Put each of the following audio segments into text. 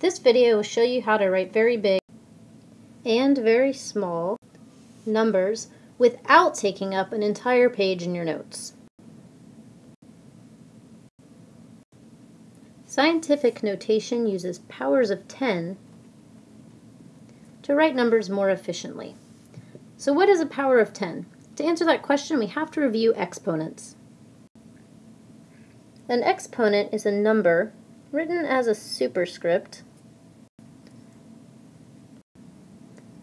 This video will show you how to write very big and very small numbers without taking up an entire page in your notes. Scientific notation uses powers of 10 to write numbers more efficiently. So what is a power of 10? To answer that question, we have to review exponents. An exponent is a number written as a superscript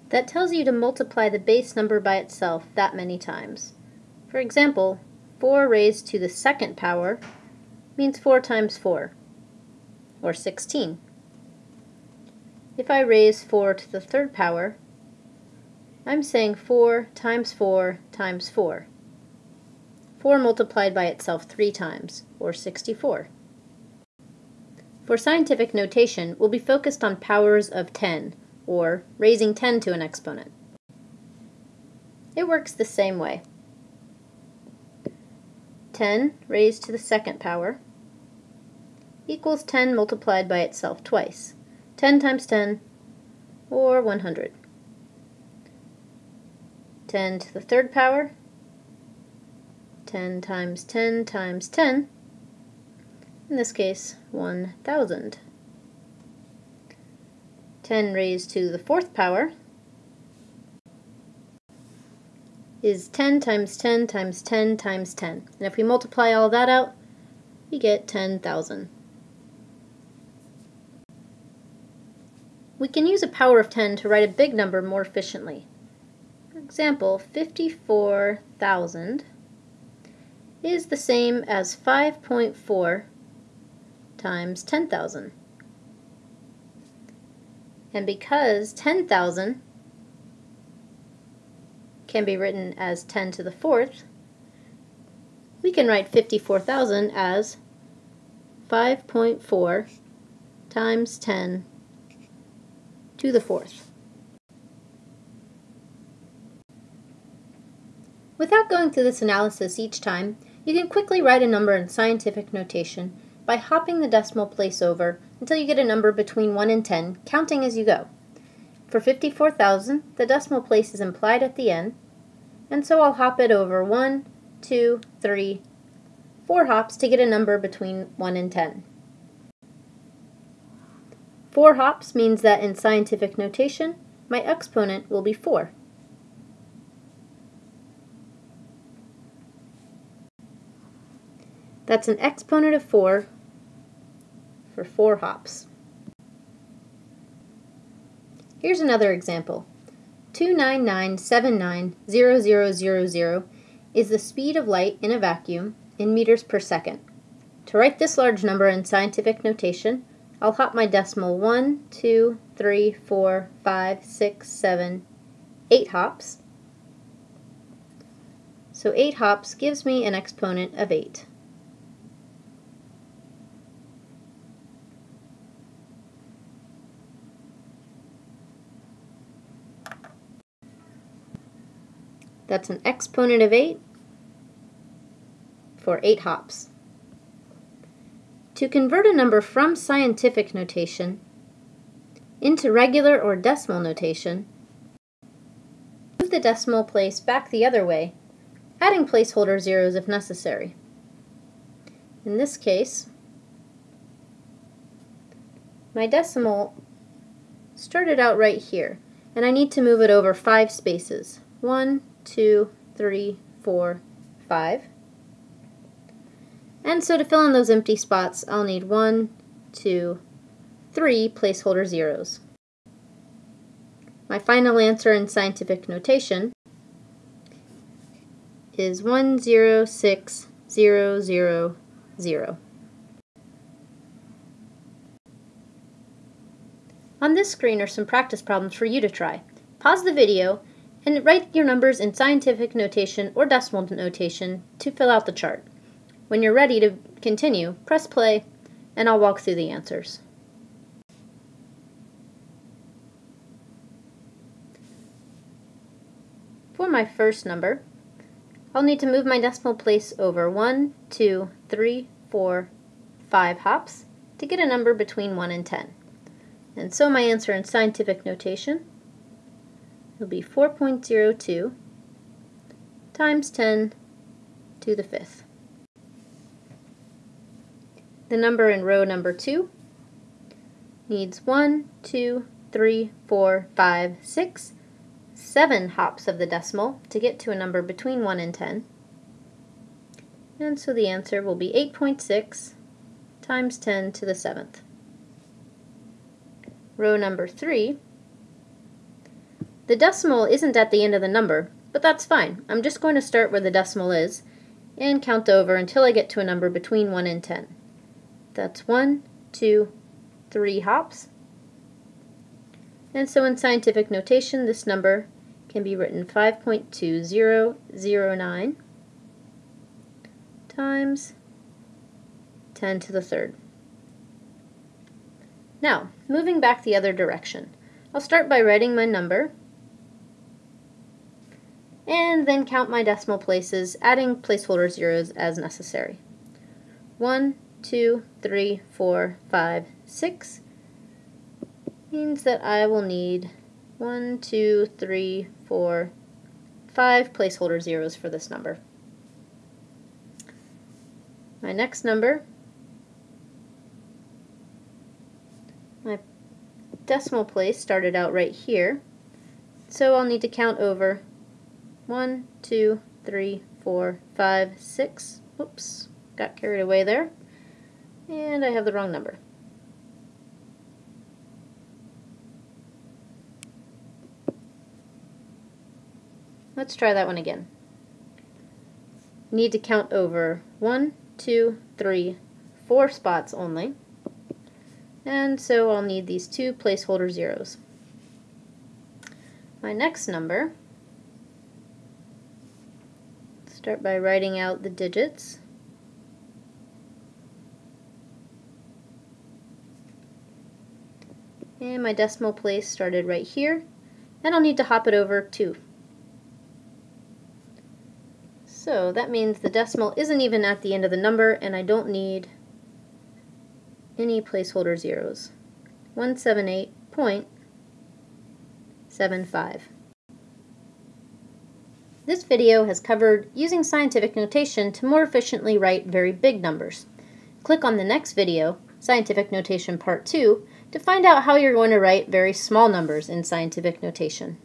that tells you to multiply the base number by itself that many times. For example, 4 raised to the second power means 4 times 4, or 16. If I raise 4 to the third power, I'm saying 4 times 4 times 4. 4 multiplied by itself 3 times, or 64. For scientific notation, we'll be focused on powers of 10, or raising 10 to an exponent. It works the same way. 10 raised to the second power equals 10 multiplied by itself twice. 10 times 10, or 100. 10 to the third power, 10 times 10 times 10, in this case, 1,000. 10 raised to the fourth power is 10 times 10 times 10 times 10. And if we multiply all that out, we get 10,000. We can use a power of 10 to write a big number more efficiently. For example, 54,000 is the same as 5.4 times 10,000. And because 10,000 can be written as 10 to the fourth, we can write 54,000 as 5.4 times 10 to the fourth. Without going through this analysis each time, you can quickly write a number in scientific notation by hopping the decimal place over until you get a number between 1 and 10, counting as you go. For 54,000, the decimal place is implied at the end, and so I'll hop it over 1, 2, 3, 4 hops to get a number between 1 and 10. 4 hops means that in scientific notation, my exponent will be 4. That's an exponent of 4 for 4 hops. Here's another example. 299790000 is the speed of light in a vacuum in meters per second. To write this large number in scientific notation, I'll hop my decimal 1, 2, 3, 4, 5, 6, 7, 8 hops. So 8 hops gives me an exponent of 8. That's an exponent of 8 for 8 hops. To convert a number from scientific notation into regular or decimal notation, move the decimal place back the other way, adding placeholder zeros if necessary. In this case, my decimal started out right here, and I need to move it over five spaces. One, two, three, four, five. And so to fill in those empty spots, I'll need one, two, three placeholder zeros. My final answer in scientific notation is 106000. On this screen are some practice problems for you to try. Pause the video and write your numbers in scientific notation or decimal notation to fill out the chart. When you're ready to continue, press play, and I'll walk through the answers. For my first number, I'll need to move my decimal place over 1, 2, 3, 4, 5 hops to get a number between 1 and 10. And so my answer in scientific notation will be 4.02 times 10 to the fifth. The number in row number 2 needs 1, 2, 3, 4, 5, 6, 7 hops of the decimal to get to a number between 1 and 10. And so the answer will be 8.6 times 10 to the 7th. Row number 3, the decimal isn't at the end of the number, but that's fine. I'm just going to start where the decimal is and count over until I get to a number between 1 and 10. That's 1, 2, 3 hops. And so in scientific notation, this number can be written 5.2009 times 10 to the third. Now, moving back the other direction, I'll start by writing my number and then count my decimal places, adding placeholder zeros as necessary. 1, 2, 3, 4, 5, 6 means that I will need 1, 2, 3, 4, 5 placeholder zeros for this number. My next number, my decimal place started out right here, so I'll need to count over one, two, three, four, five, six. Oops, got carried away there. And I have the wrong number. Let's try that one again. Need to count over one, two, three, four spots only. And so I'll need these two placeholder zeros. My next number Start by writing out the digits. And my decimal place started right here, and I'll need to hop it over too. So that means the decimal isn't even at the end of the number, and I don't need any placeholder zeros. 178.75. This video has covered using scientific notation to more efficiently write very big numbers. Click on the next video, Scientific Notation Part 2, to find out how you're going to write very small numbers in scientific notation.